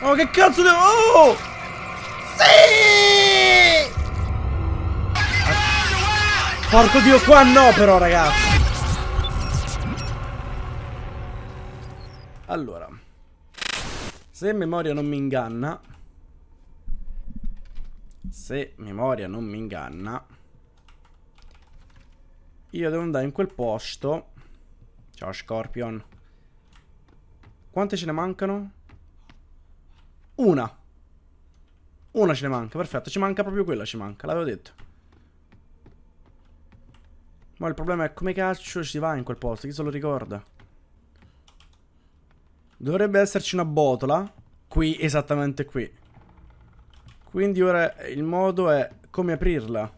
Oh, che cazzo devo... Oh! Sì! Porco dio, qua no però, ragazzi. Allora. Se memoria non mi inganna... Se memoria non mi inganna... Io devo andare in quel posto. Ciao, Scorpion. Quante ce ne mancano? Una. Una ce ne manca, perfetto. Ci manca proprio quella, ci manca, l'avevo detto. Ma il problema è come cazzo si va in quel posto, chi se lo ricorda? Dovrebbe esserci una botola. Qui, esattamente qui. Quindi ora il modo è come aprirla.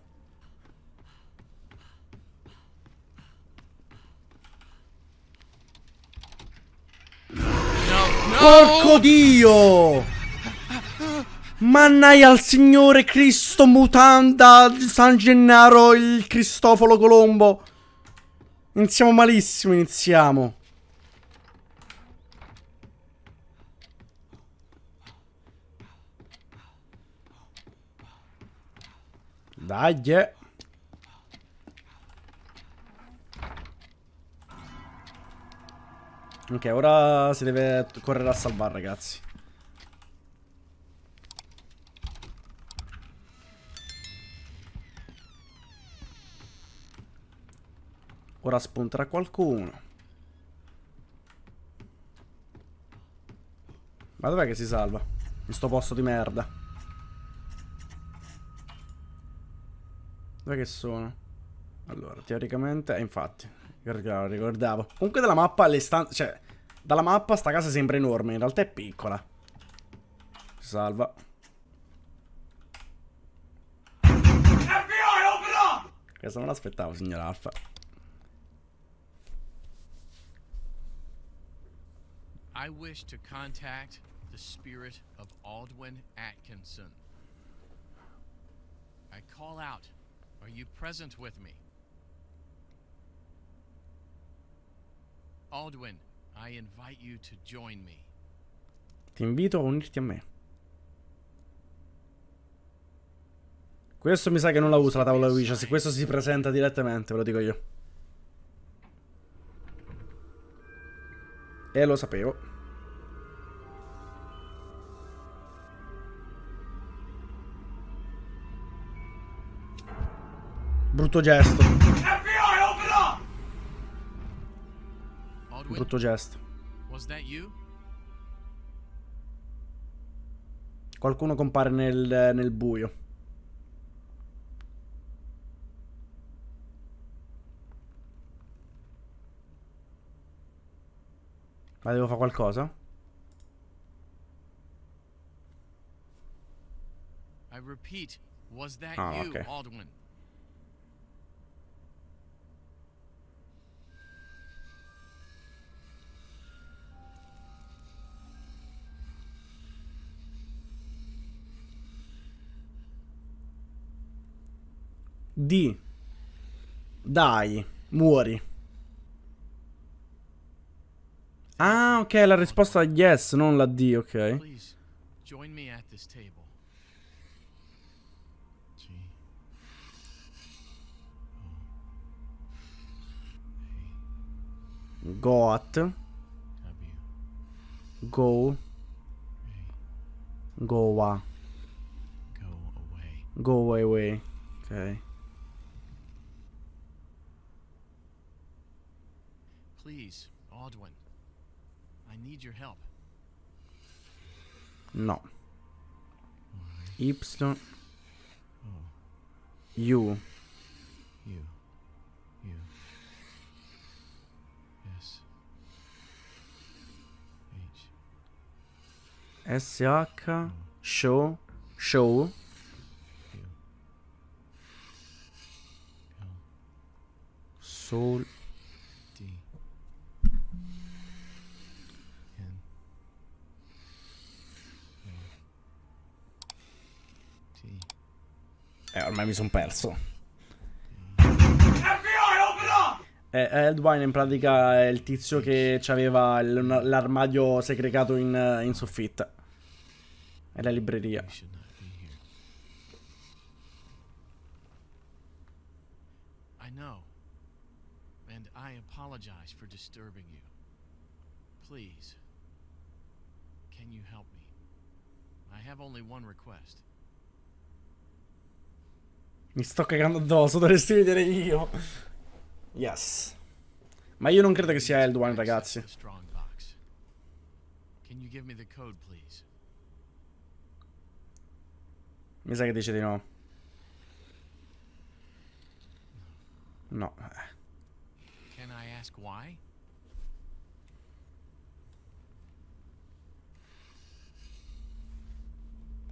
Porco Dio! Mannai al Signore Cristo Mutanda San Gennaro il Cristoforo Colombo. Iniziamo malissimo, iniziamo. Dai, yeah. Ok, ora si deve correre a salvare, ragazzi. Ora spunterà qualcuno. Ma dov'è che si salva? In sto posto di merda. Dov'è che sono? Allora, teoricamente... Eh, infatti, ricordavo. Comunque dalla mappa le stanze... Cioè, dalla mappa sta casa sembra enorme. In realtà è piccola. Si salva. Questo non l'aspettavo, signor Alfa. I wish to contact the spirit of Aldwin Atkinson. I call out. Are you present with me? Aldwin, I invite you to join me. Ti invito a unirti a me. Questo mi sa che non la usa la tavola Ouija, se questo si presenta direttamente, ve lo dico io. E lo sapevo. Brutto gesto. Brutto gesto. Qualcuno compare nel, nel buio. Ma devo fare qualcosa? I repeat, was that ah, you, okay. Aldwin? D. Dai, muori. Ah, ok, la risposta è yes, non la D, ok. Got. Go. Go away. Go away. away. Ok. Please, Aldwin. I need your help. No. Y. O. U. U. U. S. H. S. H. Show. Show. Soul. Eh, ormai mi sono perso. Eh, Eldwine in pratica è il tizio che aveva l'armadio segregato in, in soffitta. È la libreria. I know. And I apologize for disturbing you. Please. Can you help me? I have only one request. Mi sto cagando addosso, dovresti vedere io. Yes. Ma io non credo che sia Eldwine, ragazzi. Mi sa che dice di no. No. Can I ask why?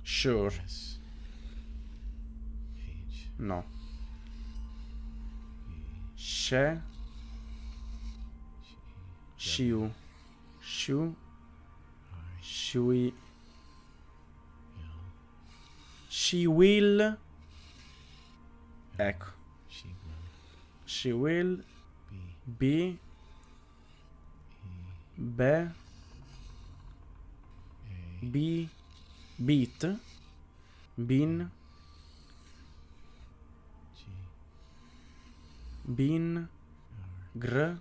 Sure. No. She. Shiu. Shu. Shui. She will. Ecco. She will be. Be. Be. Beat. Bin. Bin. Gr.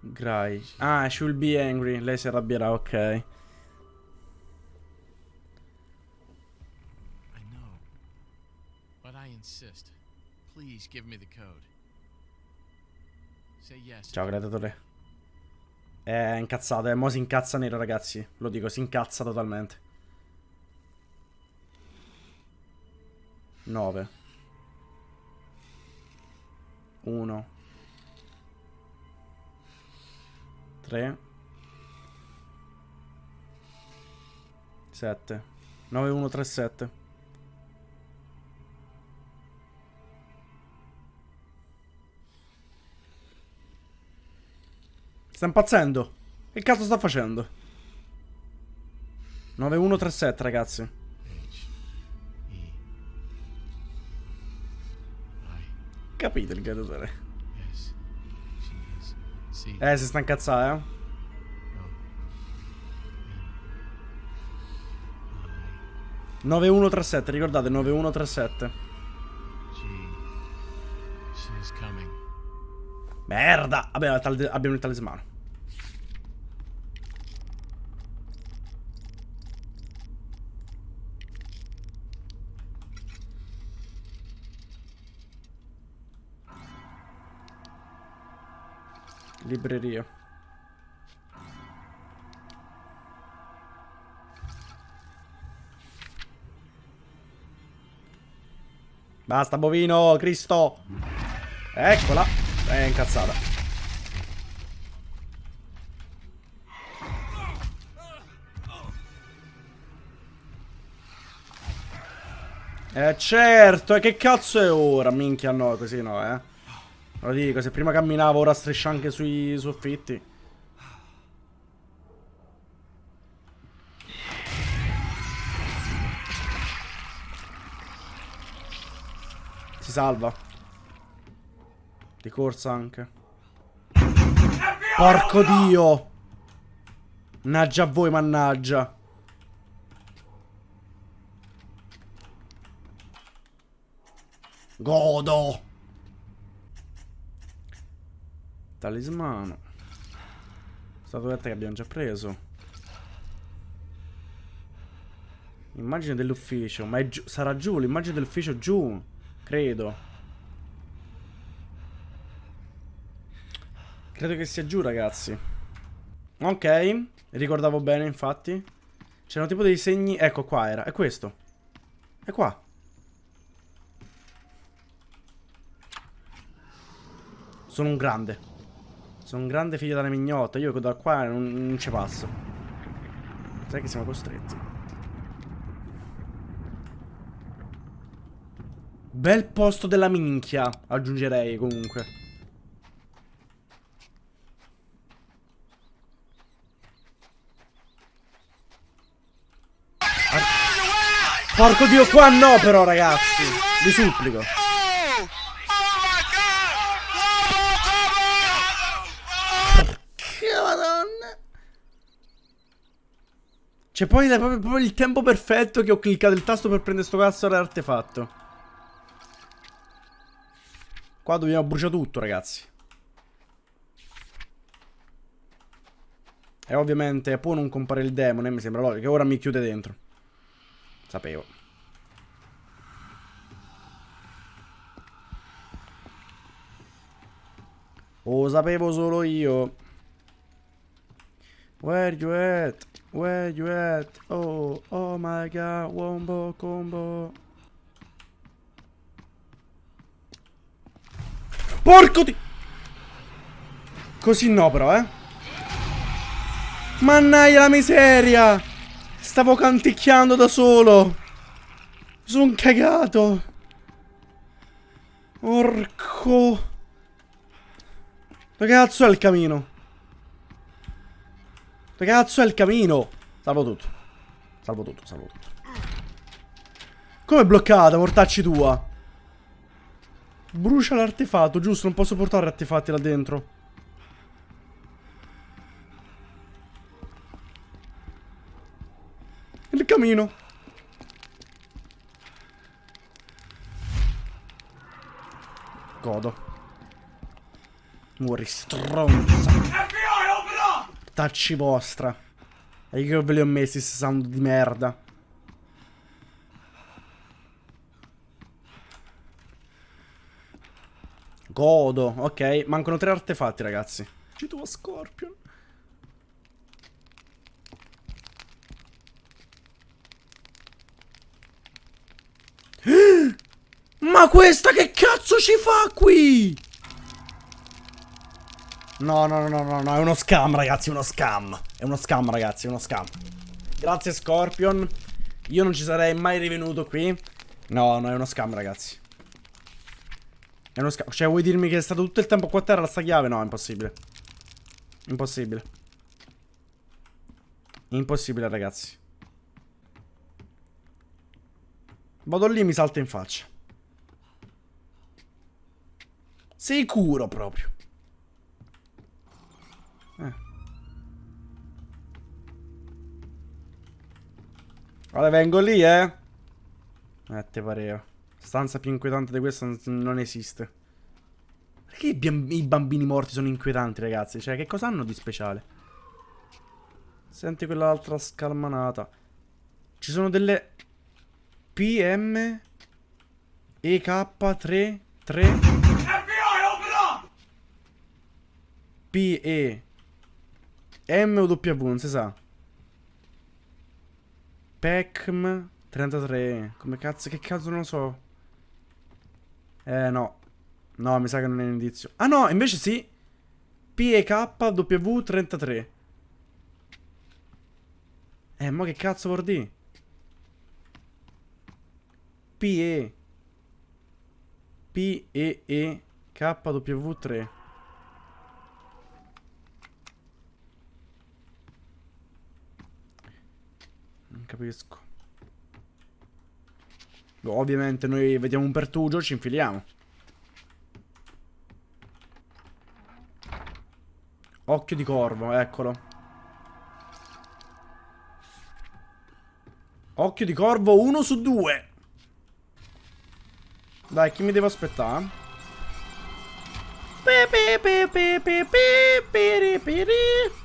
Grai. Ah, she'll be angry. Lei si arrabbierà, ok. I know. But I insist. Please give me the code. Say yes. Ciao, gladiatore. È incazzato, eh. Mo si incazza nero, ragazzi. Lo dico, si incazza totalmente. 9. 1 3 7 9 1 3 7 Sta impazzendo. Che cazzo sta facendo? 9 1 3 7 ragazzi capito il gladiatore. Eh, si sta incazzando, eh. No. 9137, ricordate 9137. Merda! Vabbè, abbiamo il talismano. Libreria. Basta, bovino, Cristo. Eccola. È incazzata. Eh certo, e che cazzo è ora? Minchia no, così no, eh. Lo dico, se prima camminavo ora striscia anche sui soffitti. Si salva. Di corsa anche. Porco dio! Mannaggia a voi, mannaggia. Godo! Talismano. Statuetta che abbiamo già preso. Immagine dell'ufficio. Ma giù, sarà giù, l'immagine dell'ufficio giù. Credo. Credo che sia giù, ragazzi. Ok. Ricordavo bene, infatti. C'erano tipo dei segni... Ecco, qua era. È questo. È qua. Sono un grande. Sono un grande figlio della mignotta. Io da qua non, non ci passo. Sai che siamo costretti. Bel posto della minchia. Aggiungerei comunque. Porco dio, qua no però ragazzi. Vi supplico. Cioè, poi è proprio, proprio il tempo perfetto che ho cliccato il tasto per prendere sto cazzo di artefatto. Qua dobbiamo bruciare tutto, ragazzi. E ovviamente può non comparire il demone, mi sembra logico. Ora mi chiude dentro. Sapevo. Lo sapevo solo io. Where you at? Where you at? Oh, oh my god, wombo combo. Porco di... Così no però, eh. Mannaia la miseria. Stavo canticchiando da solo. Sono cagato. Orco. Dove cazzo è il camino? Dove cazzo è il camino? Salvo tutto. Salvo tutto, salvo tutto. Come è bloccata, mortacci tua? Brucia l'artefatto, giusto? Non posso portare artefatti là dentro. Il camino. Godo. Muori stronza. Tacci vostra. E io ve li ho messi questi sound di merda. Godo. Ok, mancano tre artefatti, ragazzi. Ci tu Scorpion. Ma questa che cazzo ci fa qui? No, no, no, no, no, è uno scam, ragazzi, uno scam. È uno scam, ragazzi, uno scam. Grazie, Scorpion. Io non ci sarei mai rivenuto qui. No, no, è uno scam, ragazzi. È uno scam. Cioè, vuoi dirmi che è stato tutto il tempo qua a terra sta chiave? No, è impossibile. Impossibile. Impossibile, ragazzi. Vado lì e mi salta in faccia. Sicuro proprio. Guarda, vengo lì, eh. Eh, te pareva. Stanza più inquietante di questa non esiste. Perché i bambini morti sono inquietanti, ragazzi? Cioè, che cosa hanno di speciale? Senti quell'altra scalmanata. Ci sono delle... PM... EK3... 3... P, E, M o W, non si sa. Pecm 33. Come cazzo? Che cazzo non lo so. Eh, no. No, mi sa che non è un indizio. Ah, no, invece sì. PEKW33. Eh, ma che cazzo vuol dire? PE. PEEKW3. Capisco. Ovviamente noi vediamo un pertugio, ci infiliamo. Occhio di corvo, eccolo. Occhio di corvo, uno su due. Dai, chi mi devo aspettare? Pe, pe, pe, pe, pe, pe, pe, pe, pe.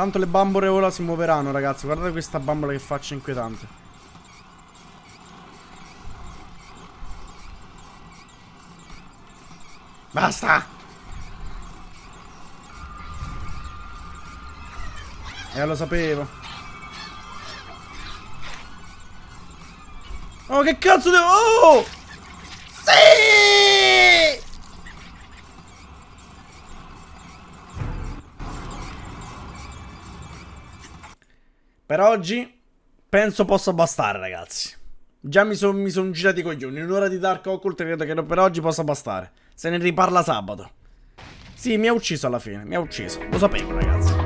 Tanto le bambole ora si muoveranno, ragazzi. Guardate questa bambola che faccia inquietante. Basta! Eh, lo sapevo. Oh, che cazzo devo... Oh! Per oggi penso possa bastare, ragazzi. Già mi sono son girati i coglioni. Un'ora di Dark Occult credo che per oggi possa bastare. Se ne riparla sabato. Sì, mi ha ucciso alla fine. Mi ha ucciso. Lo sapevo, ragazzi.